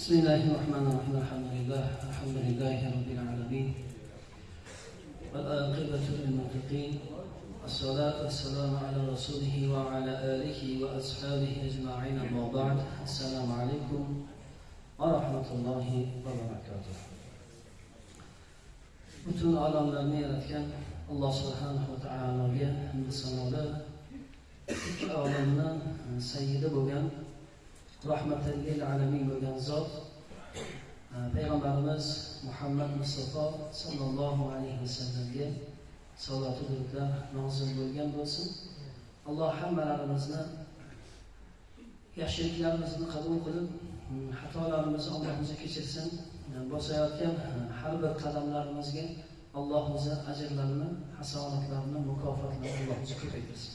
بسم الله الرحمن الرحيم الحمد لله الحمد لله رب العالمين والعاقبة للمتقين الصلاة والسلام على رسوله وعلى آله وأصحابه أجمعين أما بعد السلام عليكم ورحمة الله وبركاته butun olamlarni yaratgan alloh subhanahu va taologa hamdu sanolar ikki olamni sayyidi bo'lgan rahmatan lil alamin bo'lgan zot payg'ambarimiz muhammad mustafa sollallohu alayhi vasallamga salotu durudlar nozil bo'lgan bo'lsin. Alloh hammalarimizni yaxshiliklarimizni qabul qilib mm, xatolarimizni alloh o'zi kechirsin. Bosayotgan har bir qadamlarimizga alloh o'zi ajrlarini hasanatlarini mukofotlarini alloh o'zi ko'paytirsin.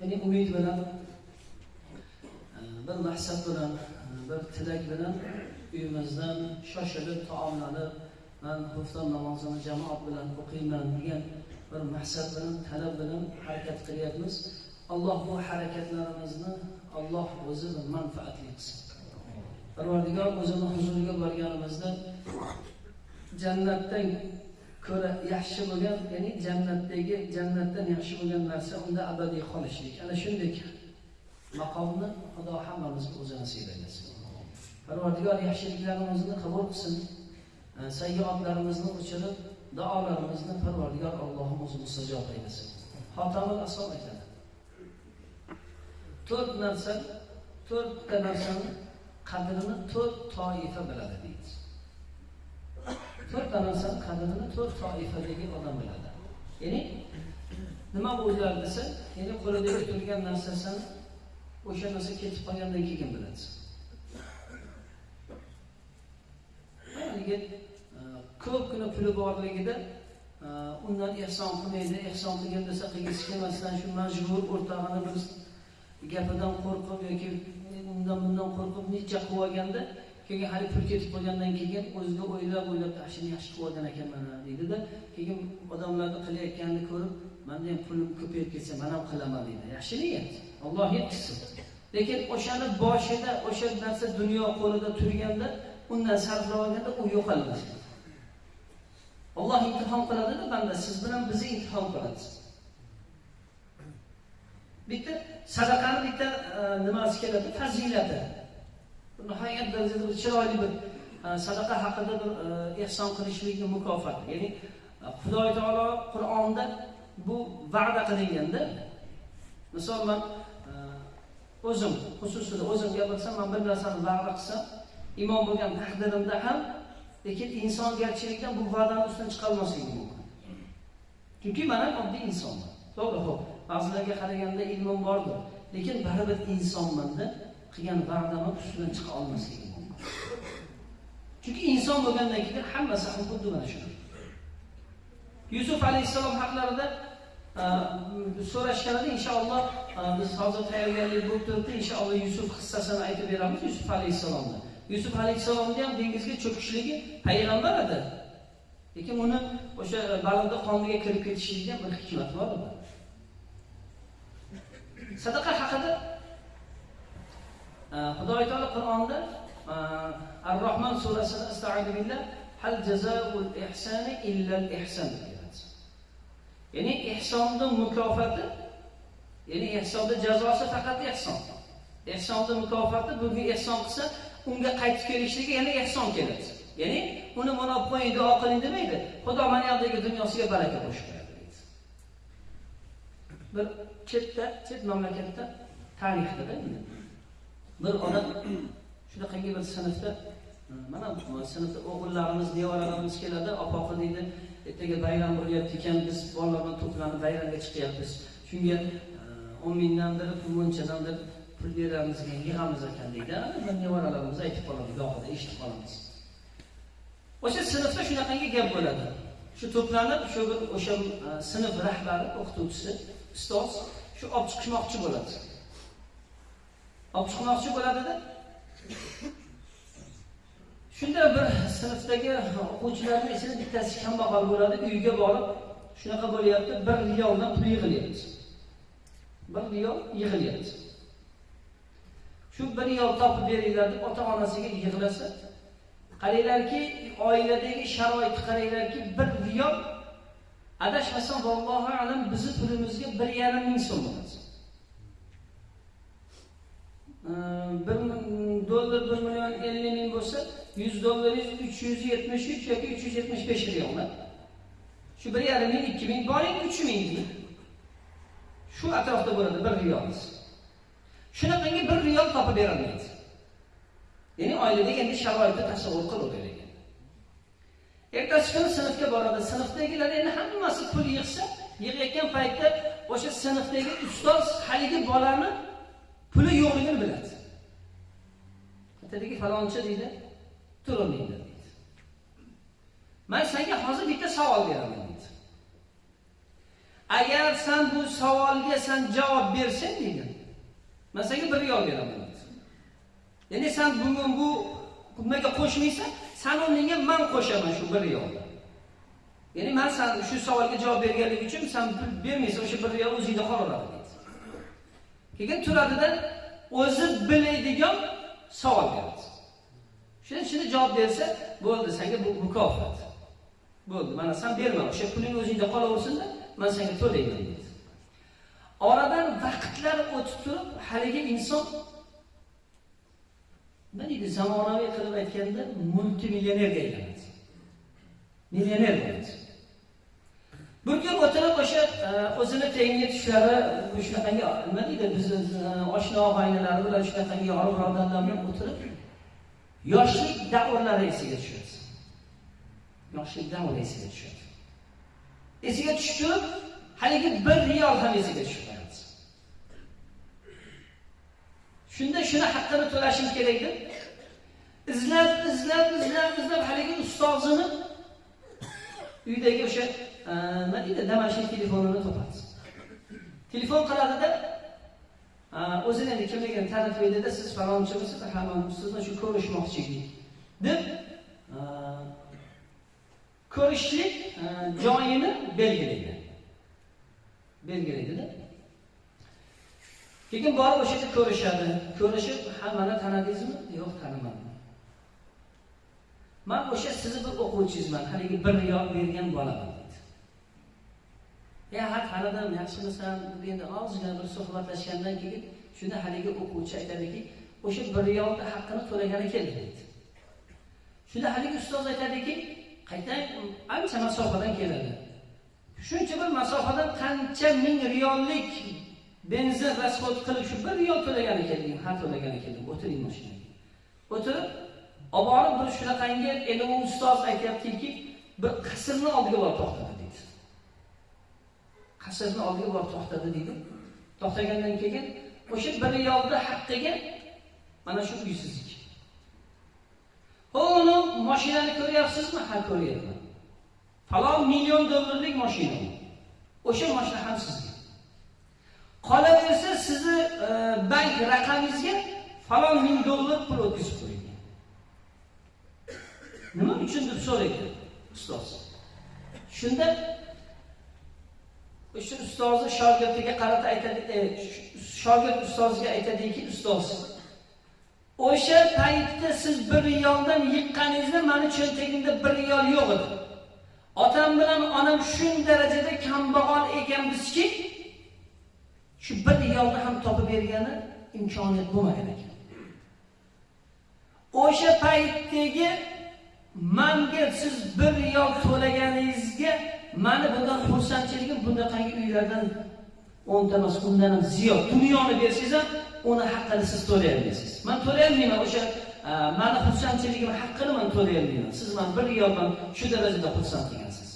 Ya'ni umid bilan bir maqsad bilan bir tilak bilan uyimizdan shoshilib taomlanib man xufton namozini jamoat bilan o'qiyman degan bir maqsad bilan talab bilan harakat qilyapmiz. Alloh bu harakatlarimizni alloh o'zi manfaatli qilsin. Parvardigor o'zini huzuriga borganimizda jannatdan ko'ra yaxshi bo'lgan ya'ni jannatdagi jannatdan yaxshi bo'lgan narsa unda abadiy qolishlik ana shunday maqomni xudo hammamizga o'zi nasib aylasin parvardigor yaxshiliklarimizni qabul qilsin. Sayyoatlarimizni o'chirib duolarimizni parvardigor allohim o'zi mustajob aylasin. Xotamul asom aytadi to'rt narsa to'rtta narsani qadrini to'rt toifa biladi deydi to'rtta narsani qadrini to'rt toifadagi odam biladi. Ya'ni nima bu desa ya'ni qo'lidagi turgan narsasini o'sha narsa ketib qolgandan keyin bilasiz yigit ko'pgina puli borligida undan ehson qilmaydi ehson qilgin desa qilgisi kelmasdan shu majbur o'rtog'ini bir gapidan qo'rqib yoki undan bundan qo'rqib necha qilib olganda keyin hali pul ketib qolgandan keyin o'ziga o'ylab o'ylab shuni yaxshi qilib olgan ekanman deydida keyin odamlarni qilayotganini ko'rib manda ham pulim ko'payib ketsa man ham qilaman deydi yaxshi niyat alloh yetkazsin. Lekin o'shani boshida o'sha narsa dunyo qo'lida turganda undan sarflab olganda u yo'qoladi alloh imtihon qiladida banda siz bilan bizni imtihon qiladi. Bitta sadaqani bitta e, nimasi keladi? Fazilati. Nihoyat darajada chiroyli bir e, sadaqa haqida bir e, ehson qilishlikni mukofoti ya'ni xudo taolo qur'onda bu va'da qilinganda misol man o'zim xususida o'zim gapirsam man bir narsani va'da qilsam imom bo'lgan taqdirimda ham lekin insongarchilikdan bu va'dani ustidan chiqolmasligim mumkin. Chunki man ham oddiy insonman. To'g'ri ho'p ba'zilarga qaraganda ilmim bordir lekin baribir insonmanda qilgan va'damni ustidan chiqa olmasligim mumkin. Chunki inson bo'lgandan keyin hammasi ham xuddi mana shu. Yusuf alayhissalom haqlarida so'rashganida inshaalloh biz hozir tayyorgarlik bo'lib turibdi inshaalloh yusuf hissasini aytib beramiz yusuf alayhissalomni. Yusuf alayhissalomni ham dengizga cho'kishligi payg'ambar edi. Lekin uni o'sha baliqni qoniga kirib ketishligiga bir hikmat bor edi. Sadaqa haqida e, xudo taolo qur'onda e, ar rohman surasida astaidu hal jazaul ihsani illal ihson ya'ni ehsonni mukofoti ya'ni ehsonni jazosi faqat ehson. Ehsonni mukofoti bugun ehson qilsa unga qaytib kelishligi yana ehson keladi. Ya'ni uni mana olib qo'ying duo qiling demaydi. Xudo mana yoqdagi dunyosiga baraka qo'shib qo'yadi deydi. Bir chetda chet mamlakatda tarixda bir odam shunaqangi bir sinfda mana sinfda o'g'illarimiz nevaralarimiz keladi opoqi deydi ertaga bayram bo'lyapti ekan biz bolalar bilan to'planib bayramga chiqyapmiz. Shunga o'n mingdandir bunchadandir pul beramiz yig'amiz ekan deydi. Nevaralarimiz aytib qoladi gohida eshitib qolamiz. O'sha sinfda shunaqangi gap bo'ladi. Shu to'planib shu bir o'sha e, sinf rahbari o'qituvchisi ustoz shu olib chiqishmoqchi bo'ladi. Olib chiqmoqchi bo'ladida. Shunda bir sinfdagi o'quvchilarni ichida bittasi kambag'al bo'ladi uyga borib shunaqa bo'lyapti bir riyoldan pul yig'ilyapti. Bir riyol yig'ilyapti shu bir riyol topib beringlar deb ota onasiga yig'lasa qaranglarki oiladagi sharoitni qaranglarki bir riyol adashmasam vallohu alam bizni pulimizga bir yarim ming so'm bo'ladi. Bir dollar bir million ellik ming bo'lsa yuz dollaringiz uch yuz yetmish uch yoki uch yuz yetmish besh riyollar shu bir yarim ming ikki ming boring uch ming. Shu atrofda bo'ladi bir riyol shunaqangi bir riyol topib berolmaydi ya'ni oilada endi sharoitni tasavvur qilaveraylik ertasi kuni sinfga boradi. Sinfdagilar endi hammasi pul yig'sa yig'ayotgan paytda o'sha sinfdagi ustoz haligi bolani puli yo'qligini biladi. Aytadiki falonchi deydi turolmaydi deydi. Man senga hozir bitta savol beraman. Agar sen bu savolga sen javob bersang deydi man senga bir riyol beraman. Ya'ni sen bugun bu nimaga qo'shmaysan san o'rniga man qo'shaman shu bir riyolni ya'ni man san shu savolga javob berganlik uchun san pul bermaysan o'sha bir riyol o'zingda qolaveradi. Deydi keyin turadida o'zi biladigan savol beradi. Shuning shuni javob bersa bo'ldi senga bu mukofot. Bo'ldi mana sen berma o'sha puling o'zingda qolaversinda. Man senga to'layman dedi oradan vaqtlar o'tib turib haligi inson nima deydi zamonaviy qilib aytganda multimillionerga aylanadi. Millioner bo'ladi. Bir kun o'tirib o'sha e, o'zini tengi tushlari shunaqangi nima deydi bizni e, oshna og'aynilar bilan shunaqangi yorug' birodarlar bilan o'tirib yoshlik davrlari esiga tushadi. Yoshlik davri esiga tushadi. Esiga tushib haligi bir riyol ham esiga tushib shunda shuni haqqini to'lashim kerak deb izlab izlab izlab izlab haligi ustozini uydagi o'sha nima deydi damashq telefonini topadi. Telefon qiladida o'zini endi kimligini ta'riflaydida siz falonchimisiz ha man sizni shu ko'rishmoqchi edik deb ko'rishlik joyini belgilaydi. Belgilaydida. Keyin borib o'sha yerda ko'rishadi. Ko'rishib ha mana tanidingizmi yo'q tanimadim man o'sha sizni bir o'quvchingizman haligi bir riyol bergan bolaman ya ha tanidim yaxshimisan endi ozgina bir suhbatlashgandan keyin shunda haligi o'quvchi aytadiki o'sha bir riyolni haqqini to'lagani keldi deydi. Shunda haligi ustoz aytadiki qaytang ancha masofadan keladi. Shuncha bir masofadan qancha ming riyollik benzin расход qilib shu bir riyol to'lagan kelding ha to'lagan keldim o'tiring mashinaga o'tirib olib borib bir shunaqangi endi u ustoz aytyaptiki bir qasrni oldiga borib to'xtadi qasrni oldiga borib to'xtadi deydi. To'xtagandan keyin o'sha bir riyolni haqqiga mana shu uysizlik. Ho uni mashinani ko'ryapsizmi? Ha ko'ryapman. Falon million dollarlik mashina. O'sha mashina ham sizga. Qolaversa sizni e, bank raqamingizga falon ming dollar pul o'tkazib qo'yilgan nima uchun deb so'raydi ustoz. Shunda o'sha ustozi shogirdiga qarata aytadi e, shogird ustoziga aytadiki ustoz o'sha paytda siz bir riyoldan yiqqaningizda mani cho'ntagimda bir riyol yo'q edi. Otam bilan onam shu darajada kambag'al ekanmizki shu bir riyolni ham topib bergani imkoniyat bo'lmagan ekan. O'sha paytdagi manga siz bir riyol to'laganingizga mani bundan xursandchiligim bunaqangi uylardan o'nta emas undan ham ziyod. Dunyoni bersangiz ham uni haqqini siz to'layolmaysiz. Man to'layolmayman o'sha e, mani xursandchiligim haqqini man to'layolmayman. Siz man bir riyoldan shu darajada xursand ekansiz.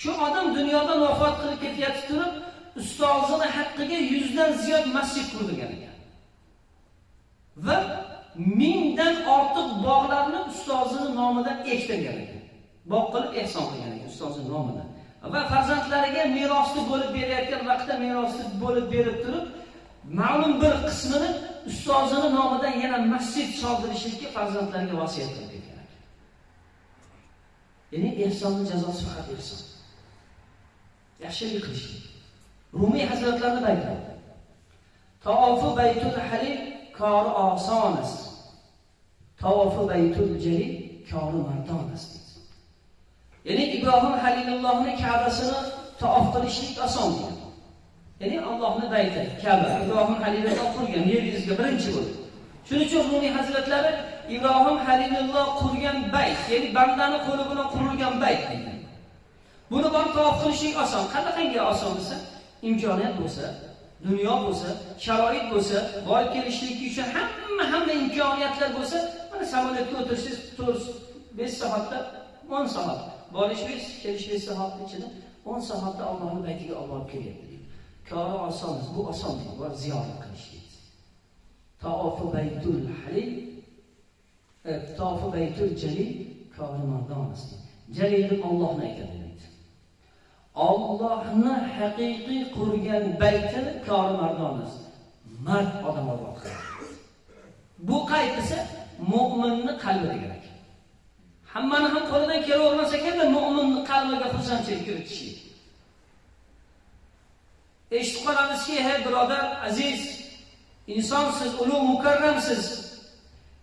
Shu odam dunyodan vafot qilib ketayotib turib ustozini haqqiga yuzdan ziyod masjid qurdirgan ekan. Va mingdan ortiq bog'larni ustozini nomidan ektirgan ekan. Bog' qilib ehson qilgan ekan ustozini nomidan va farzandlariga merosni bo'lib berayotgan vaqtda merosni bo'lib berib turib ma'lum bir qismini ustozini nomidan yana masjid soldirishlikka farzandlarga vasiyat qildi ya'ni ehsonni jazosi faqat ehson yaxshilik qilish rumiy hazratlarni aytadi taofi baytul halil kori osonast tavofi baytul jalil kori mardonast Ya'ni Ibrohim Halilullohning Ka'basini taof qilishlik oson bo'lgan. Ya'ni Allohning bayti Ka'ba Ibrohim Halilulloh qurgan yer yuzida birinchi bo'ldi. Shuning uchun Rumiy hazratlari Ibrohim Halilulloh qurgan bayt, ya'ni bandani qo'li bilan qurilgan bayt degan. Buni borib taof qilishlik oson. Qanaqangi oson bo'lsa, imkoniyat bo'lsa, dunyo bo'lsa, sharoit bo'lsa, borib kelishlik uchun hamma hamma imkoniyatlar bo'lsa, mana samolyotga o'tirsangiz 4-5 soatda 10 soatda Borishimiz, kelishimiz sahobat ichida 10 soatda Allohning baytiga olib borib kelyapti. Kori osonmiz, bu oson bor ziyorat qilish deydi. Baytul halil, tavofu baytul jalil kori mardonasi. Jalil Allohni aytadi deydi. Allohni haqiqiy qurgan bayti kori mardonasi. Mard odam Alloh. Bu qaytisi mo'minning qalbi degan. Hammani ham qo'lidan kelavermasa kerak, mo'minni qalbiga xursandchilik kiritish. Eshitib qolamizki, hey birodar, aziz, insonsiz, ulug' mukarramsiz.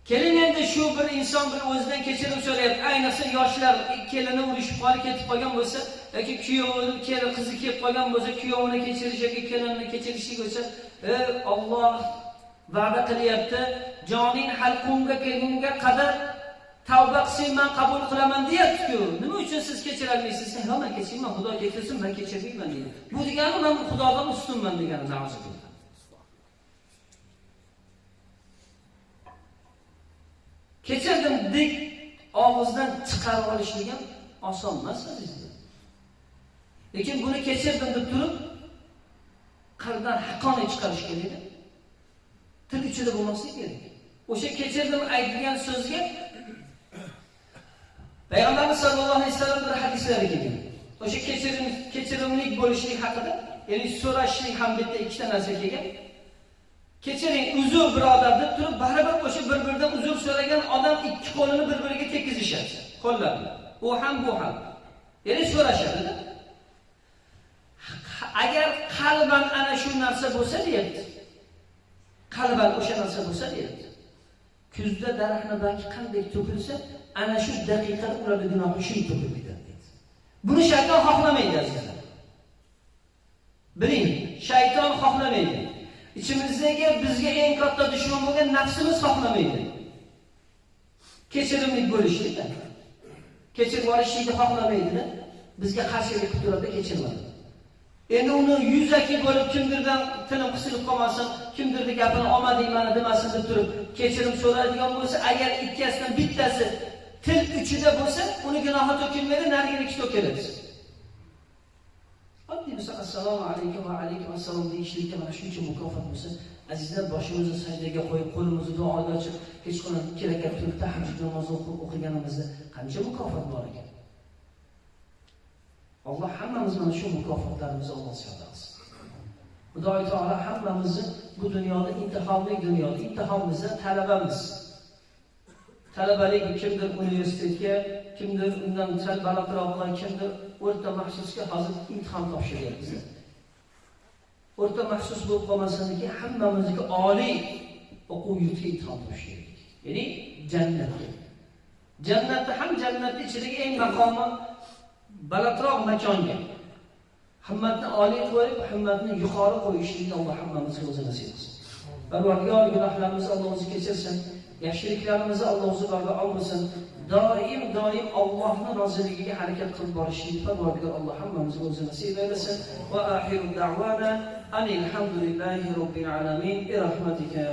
Keling endi shu bir inson bir o'zidan kechirim so'rayapti. Ayniqsa yoshlar kelini urishib qolib ketib qolgan bo'lsa, yoki kuyovi kelin qizi kelib qolgan bo'lsa, kuyovini kechirish yoki kelinini kechirishlik bo'lsa, "Ey Alloh va'da qilyapti, joning halqumga kelgunga qadar tavba qilsang man qabul qilaman deyaptiku Nima uchun siz kechirolmaysiz yo man kechirman, Xudo kechirsin, men kechirmayman deydi. Bu degani men Xudodan ustunman degani. Kechirdim deb og'izdan chiqarib olishlik ham oson emas azizlar. Lekin buni kechirdim deb turib qalbdan haqqoniy chiqarish kerak. Til ichida bo'lmaslik kerak. O'sha kechirdim aytilgan so'zga Payg'ambarimiz sollallohu alayhi vasallam bir hadislari kelgan. O'sha kechirim kechirimlik bo'lishlik haqida, ya'ni so'rashlik ham bitta ikkita narsa kelgan. Kechiring, uzr birodar deb turib, baribir o'sha bir-biridan uzr so'ragan odam ikki qo'lini bir-biriga tekizishadi, qo'llarini. U ham bu ham. Ya'ni so'rashadi. Agar qalban ana shu narsa bo'lsa deyapti. Qalban o'sha narsa bo'lsa deyapti. Kuzda daraxtni balki qanday to'kilsa, ana shu daqiqada ularni gunohi shu to'kilib ketadi deydi. Buni shayton xohlamaydi azizlar. Biling, shayton xohlamaydi. Ichimizdagi bizga eng katta dushman bo'lgan nafsimiz xohlamaydi. kechirimli bo'lishni. Kechirib olishni xohlamaydida Bizga qarshilik qilib turadi, kechirmadi. Endi uni yuzaki bo'lib kimdirdan tilim qisilib qolmasin, kimdirni gapini olmadik mana demasin deb turib kechirim so'raydigan bo'lsa, agar ikkasidan bittasi til uchida bo'lsa, uni gunohi to'kilmaydi, nariginiki to'kiladi. Oddiy bo'lsa assalomu alaykum va alaykum assalom deyishlikka mana shuncha mukofot bo'lsa, azizlar boshimizni sajdaga qo'yib, qo'limizni duoga ochib, kechqurun ikki rakat turib tahajjud namozi o'qiganimizda qancha mukofot bor ekan. Alloh hammamiz mana shu mukofotlarimizni Alloh ziyoda qilsin. Xudoy taolo hammamizni bu dunyoda imtihonli dunyoda intihomimizda talabamiz. Talabalik kimdir universitetga, kimdir undan sal balandroqlar, kimdir o'rta maxsusga hozir imtihon topshiryapmiz. O'rta maxsus bo'lib qolmasiniki hammamizga oliy o'quv yurtiga imtihon topshirdik. Ya'ni jannatga. Jannatda ham jannatni ichidagi eng maqomi balandroq makonga himmatni oliy qo'yib, himmatni yuqori qo'yishlikni Alloh hammamizga o'zi nasib qilsin. Parvardigor gunohlarimizni Alloh o'zi kechirsin, yaxshiliklarimizni Alloh o'zi barba qilsin Doim doim allohni roziligiga harakat qilib borishlikni Parvardigor Alloh hammamizga o'zi nasib aylasin. Va axiru da'wana anil hamdulillahi robbil alamin. Bi rahmatika ya